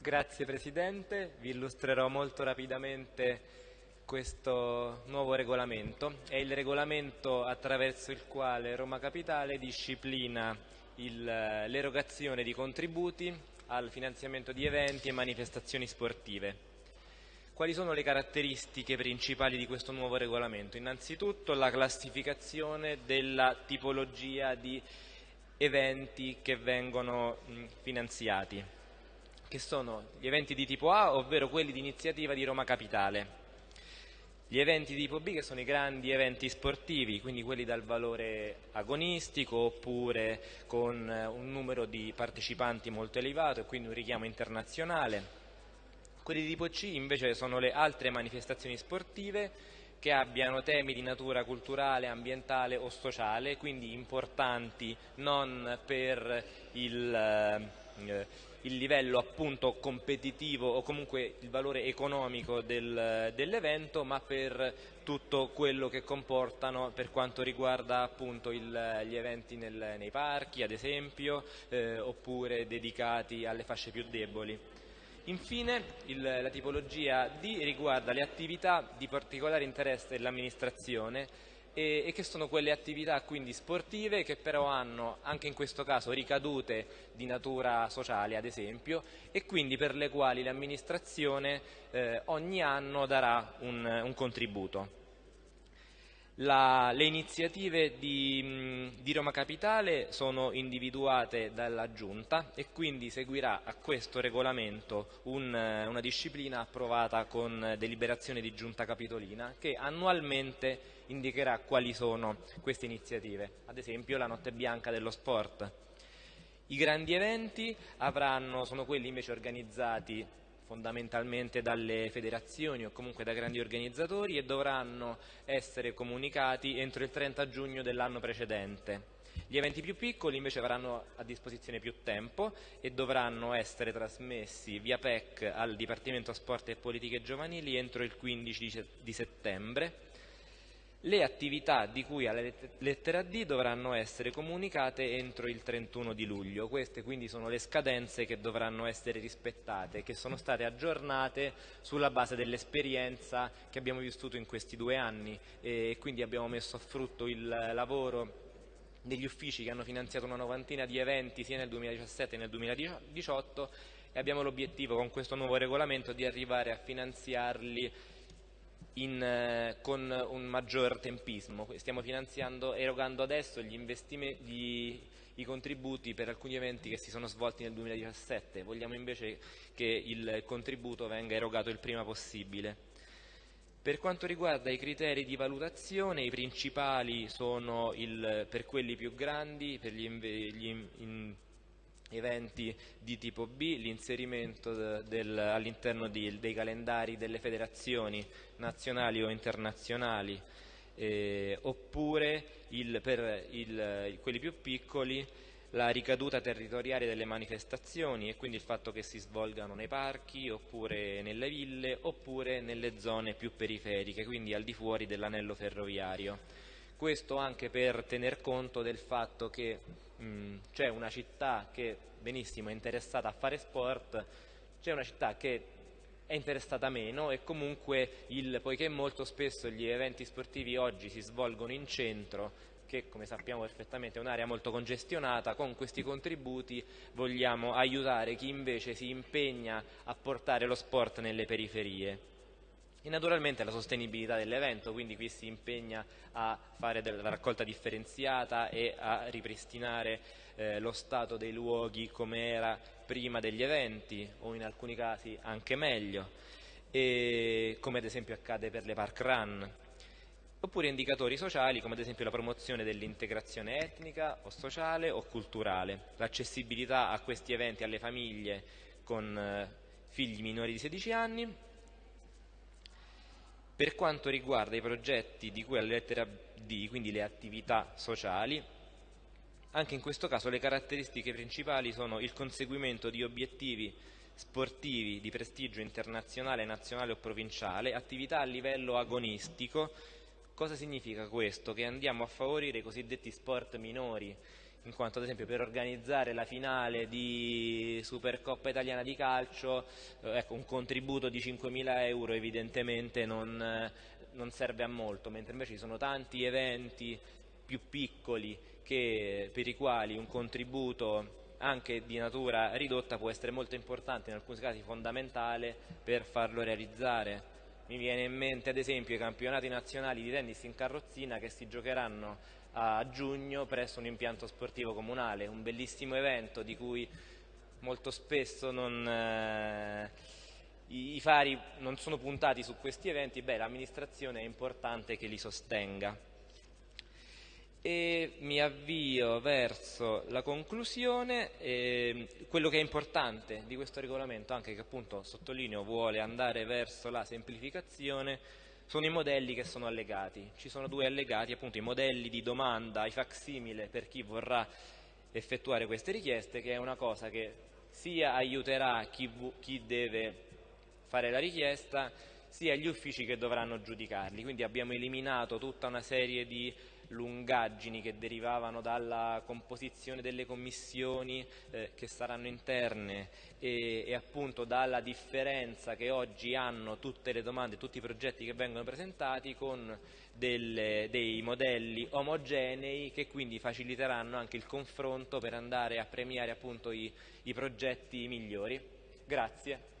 Grazie Presidente, vi illustrerò molto rapidamente questo nuovo regolamento. È il regolamento attraverso il quale Roma Capitale disciplina l'erogazione di contributi al finanziamento di eventi e manifestazioni sportive. Quali sono le caratteristiche principali di questo nuovo regolamento? Innanzitutto la classificazione della tipologia di eventi che vengono finanziati, che sono gli eventi di tipo A, ovvero quelli di iniziativa di Roma Capitale, gli eventi di tipo B che sono i grandi eventi sportivi, quindi quelli dal valore agonistico oppure con un numero di partecipanti molto elevato e quindi un richiamo internazionale, quelli di tipo C invece sono le altre manifestazioni sportive che abbiano temi di natura culturale, ambientale o sociale, quindi importanti non per il, eh, il livello appunto competitivo o comunque il valore economico del, dell'evento, ma per tutto quello che comportano per quanto riguarda appunto il, gli eventi nel, nei parchi, ad esempio, eh, oppure dedicati alle fasce più deboli. Infine il, la tipologia D riguarda le attività di particolare interesse dell'amministrazione e, e, che sono quelle attività quindi sportive che però hanno anche in questo caso ricadute di natura sociale ad esempio e quindi per le quali l'amministrazione eh, ogni anno darà un, un contributo. La, le iniziative di, di, Roma Capitale sono individuate dalla Giunta e quindi seguirà a questo regolamento un, una disciplina approvata con deliberazione di Giunta Capitolina che annualmente indicherà quali sono queste iniziative, ad esempio la Notte Bianca dello Sport. I grandi eventi avranno, sono quelli invece organizzati fondamentalmente dalle federazioni o comunque da grandi organizzatori e dovranno essere comunicati entro il 30 giugno dell'anno precedente. Gli eventi più piccoli invece avranno a disposizione più tempo e dovranno essere trasmessi via PEC al Dipartimento Sport e Politiche Giovanili entro il 15 di settembre le attività di cui alla lettera D dovranno essere comunicate entro il 31 di luglio. Queste quindi sono le scadenze che dovranno essere rispettate, che sono state aggiornate sulla base dell'esperienza che abbiamo vissuto in questi due anni e quindi abbiamo messo a frutto il lavoro degli uffici che hanno finanziato una novantina di eventi sia nel 2017 che nel 2018 e abbiamo l'obiettivo con questo nuovo regolamento di arrivare a finanziarli in, eh, con un maggior tempismo. Stiamo finanziando, erogando adesso gli gli, i contributi per alcuni eventi che si sono svolti nel 2017, vogliamo invece che il contributo venga erogato il prima possibile. Per quanto riguarda i criteri di valutazione, i principali sono il, per quelli più grandi, per gli, gli in, eventi di tipo B, l'inserimento all'interno dei calendari delle federazioni nazionali o internazionali, eh, oppure il, per il, quelli più piccoli la ricaduta territoriale delle manifestazioni e quindi il fatto che si svolgano nei parchi oppure nelle ville oppure nelle zone più periferiche, quindi al di fuori dell'anello ferroviario. Questo anche per tener conto del fatto che c'è una città che benissimo è interessata a fare sport, c'è una città che è interessata meno e comunque il, poiché molto spesso gli eventi sportivi oggi si svolgono in centro che come sappiamo perfettamente è un'area molto congestionata, con questi contributi vogliamo aiutare chi invece si impegna a portare lo sport nelle periferie e naturalmente la sostenibilità dell'evento, quindi qui si impegna a fare della raccolta differenziata e a ripristinare eh, lo stato dei luoghi come era prima degli eventi o in alcuni casi anche meglio, e, come ad esempio accade per le park run, oppure indicatori sociali come ad esempio la promozione dell'integrazione etnica o sociale o culturale, l'accessibilità a questi eventi alle famiglie con eh, figli minori di 16 anni per quanto riguarda i progetti di cui alla lettera D, quindi le attività sociali, anche in questo caso le caratteristiche principali sono il conseguimento di obiettivi sportivi di prestigio internazionale, nazionale o provinciale, attività a livello agonistico. Cosa significa questo? Che andiamo a favorire i cosiddetti sport minori, in quanto ad esempio per organizzare la finale di Supercoppa italiana di calcio eh, ecco, un contributo di 5.000 euro evidentemente non, eh, non serve a molto, mentre invece ci sono tanti eventi più piccoli che, per i quali un contributo anche di natura ridotta può essere molto importante, in alcuni casi fondamentale per farlo realizzare. Mi viene in mente ad esempio i campionati nazionali di tennis in carrozzina che si giocheranno a giugno presso un impianto sportivo comunale, un bellissimo evento di cui molto spesso non, eh, i, fari non sono puntati su questi eventi, l'amministrazione è importante che li sostenga. E mi avvio verso la conclusione, quello che è importante di questo regolamento, anche che appunto sottolineo vuole andare verso la semplificazione, sono i modelli che sono allegati. Ci sono due allegati, appunto i modelli di domanda, i facsimile per chi vorrà effettuare queste richieste, che è una cosa che sia aiuterà chi, chi deve fare la richiesta, sia gli uffici che dovranno giudicarli. Quindi abbiamo eliminato tutta una serie di lungaggini che derivavano dalla composizione delle commissioni eh, che saranno interne e, e, appunto dalla differenza che oggi hanno tutte le domande, tutti i progetti che vengono presentati con delle, dei modelli omogenei che quindi faciliteranno anche il confronto per andare a premiare appunto i, i progetti migliori. Grazie.